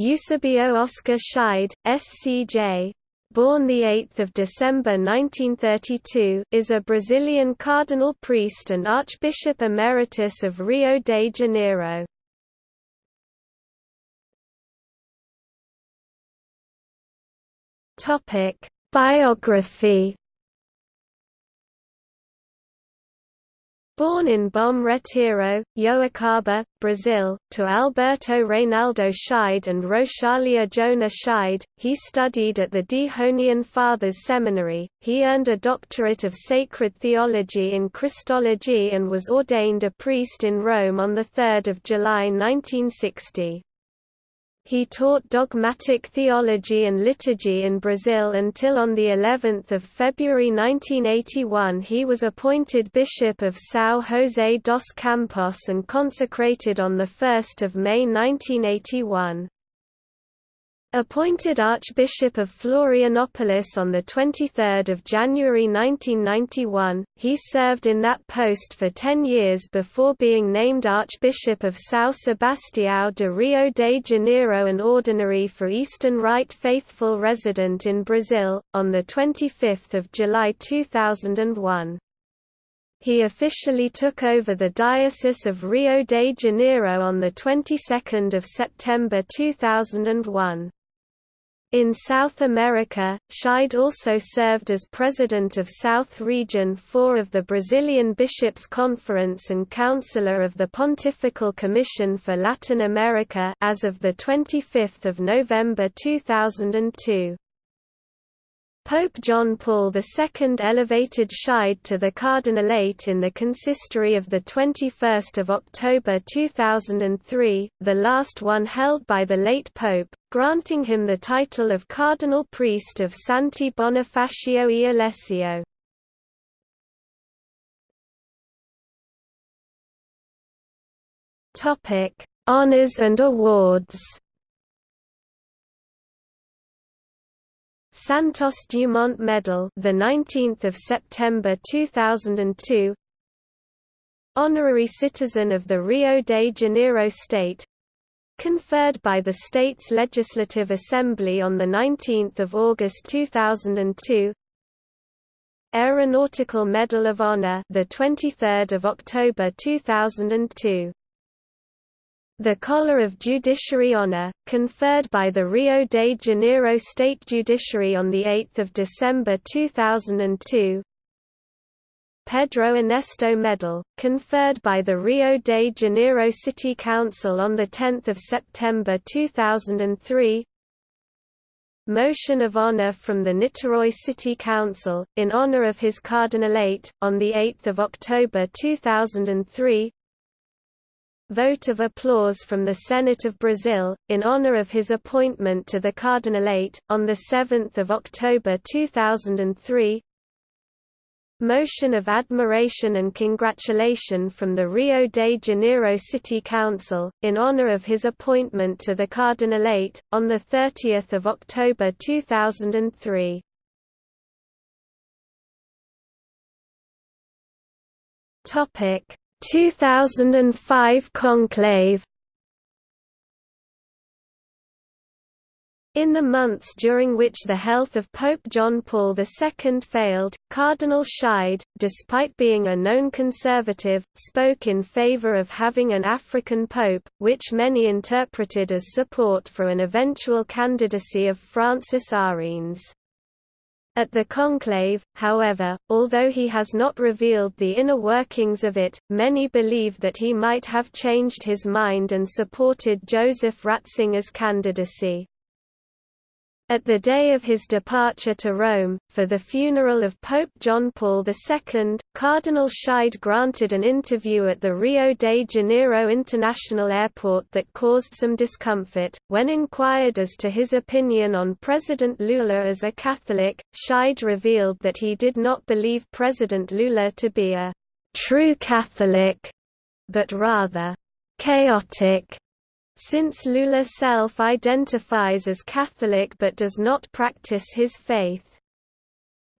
Eusebio Oscar Scheid, SCJ, born 8 December 1932, is a Brazilian cardinal priest and Archbishop Emeritus of Rio de Janeiro. Biography Born in Bom Retiro, Joacaba, Brazil, to Alberto Reynaldo Scheid and Rochalia Jona Scheid, he studied at the Dehonian Fathers Seminary. He earned a doctorate of sacred theology in Christology and was ordained a priest in Rome on 3 July 1960. He taught dogmatic theology and liturgy in Brazil until on the 11th of February 1981 he was appointed Bishop of São José dos Campos and consecrated on 1 May 1981. Appointed Archbishop of Florianopolis on 23 January 1991, he served in that post for ten years before being named Archbishop of São Sebastião de Rio de Janeiro and ordinary for Eastern Rite Faithful resident in Brazil, on 25 July 2001. He officially took over the Diocese of Rio de Janeiro on the 22nd of September 2001. In South America, Scheid also served as president of South Region 4 of the Brazilian Bishops' Conference and counselor of the Pontifical Commission for Latin America as of the 25th of November 2002. Pope John Paul II elevated Scheid to the cardinalate in the consistory of 21 October 2003, the last one held by the late pope, granting him the title of Cardinal Priest of Santi Bonifacio e Alessio. Honours and awards Santos Dumont Medal, the 19th of September 2002. Honorary Citizen of the Rio de Janeiro State, conferred by the state's Legislative Assembly on the 19th of August 2002. Aeronautical Medal of Honor, the 23rd of October 2002. The Collar of Judiciary Honor, conferred by the Rio de Janeiro State Judiciary on 8 December 2002 Pedro Ernesto Medal, conferred by the Rio de Janeiro City Council on 10 September 2003 Motion of Honor from the Niterói City Council, in honor of his cardinalate, on 8 October 2003 Vote of applause from the Senate of Brazil, in honor of his appointment to the Cardinalate, on 7 October 2003 Motion of admiration and congratulation from the Rio de Janeiro City Council, in honor of his appointment to the Cardinalate, on 30 October 2003 Topic 2005 conclave In the months during which the health of Pope John Paul II failed, Cardinal Scheid, despite being a known conservative, spoke in favor of having an African pope, which many interpreted as support for an eventual candidacy of Francis Arinze. At the conclave, however, although he has not revealed the inner workings of it, many believe that he might have changed his mind and supported Joseph Ratzinger's candidacy. At the day of his departure to Rome, for the funeral of Pope John Paul II, Cardinal Scheid granted an interview at the Rio de Janeiro International Airport that caused some discomfort. When inquired as to his opinion on President Lula as a Catholic, Scheid revealed that he did not believe President Lula to be a true Catholic, but rather chaotic since Lula self-identifies as Catholic but does not practice his faith.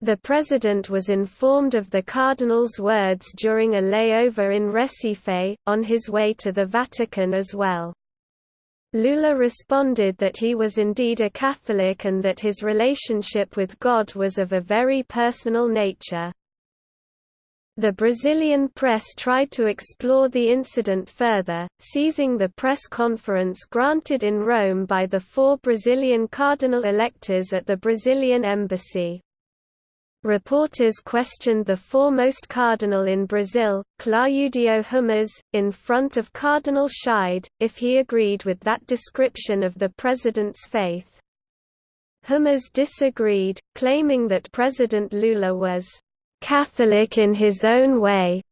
The president was informed of the cardinal's words during a layover in Recife, on his way to the Vatican as well. Lula responded that he was indeed a Catholic and that his relationship with God was of a very personal nature. The Brazilian press tried to explore the incident further, seizing the press conference granted in Rome by the four Brazilian cardinal electors at the Brazilian embassy. Reporters questioned the foremost cardinal in Brazil, Claudio Hummes, in front of Cardinal Scheid, if he agreed with that description of the president's faith. Hummes disagreed, claiming that President Lula was "...Catholic in his own way."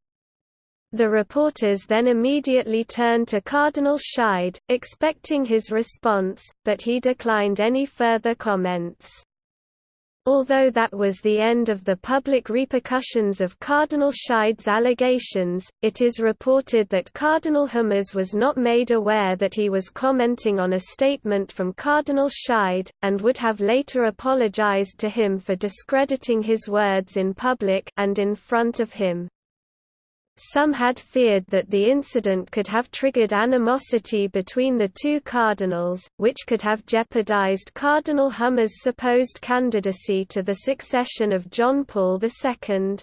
The reporters then immediately turned to Cardinal Scheid, expecting his response, but he declined any further comments. Although that was the end of the public repercussions of Cardinal Scheid's allegations, it is reported that Cardinal Hummes was not made aware that he was commenting on a statement from Cardinal Scheid, and would have later apologized to him for discrediting his words in public and in front of him. Some had feared that the incident could have triggered animosity between the two cardinals, which could have jeopardized Cardinal Hummes' supposed candidacy to the succession of John Paul II.